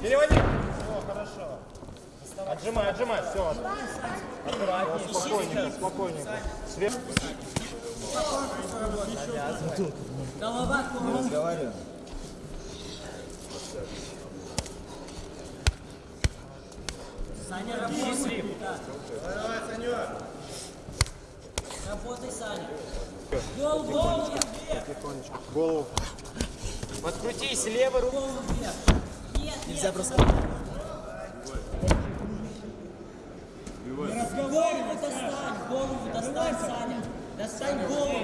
Переводи. О, хорошо. Отжимай, отжимай, все. Аккуратнее, спокойненько, спокойненько. Сверху. Голова. Говорю. Саня, работай. Да. Работай, Саня. Голову вверх. Тихонечко. Голову. Подкрутись левой рукой. Нельзя просто... Голову достань, голову достань, Саня. Достань голову.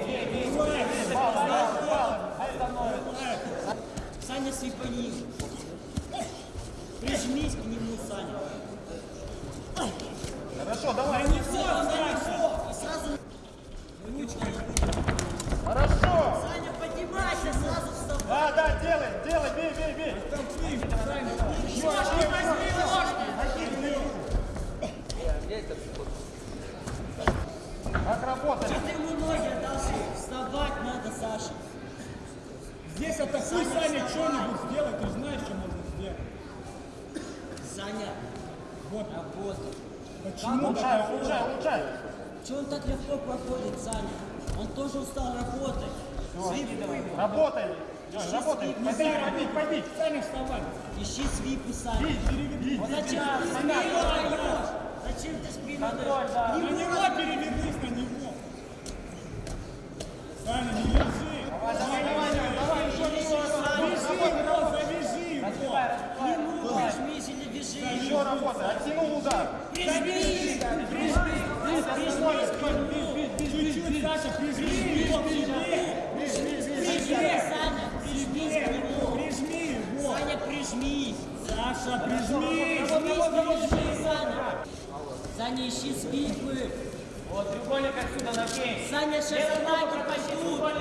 Саня, свипани. Прижмись к нему, Саня. Хорошо, давай. Здесь атакуй, Саня, что-нибудь сделай, ты знаешь, что можно сделать. Саня, Вот. работай. Почему? Улучшай, улучшай, улучшай. Че он так легко проходит, Саня? Он тоже устал работать. Свипы давай. Работай. Лёнь, Работай. Побить, побить, побить. Саня, вставай. Ищи свипы, Саня. Перевернись. Зачем ты спину даешь? Зачем ты спину даешь? На него перевернись, на него. Саня, не лежи. Давай, давай, давай, еще Завяжи его, завяжи его. К нему прижмись или вяжи. Еще работай. Оттянул удар. Прижмись! Прижмись! Прижмись к нему! Чуть-чуть, Саша, прижми его к себе. Прижми, Саня! Прижмись к нему! Прижми его. Саня, прижмись! Саша, прижми. Прижмись, прижми, Саня! Ищи свипы! Вот треугольник отсюда накинь. Саня, сейчас атаки пойдут!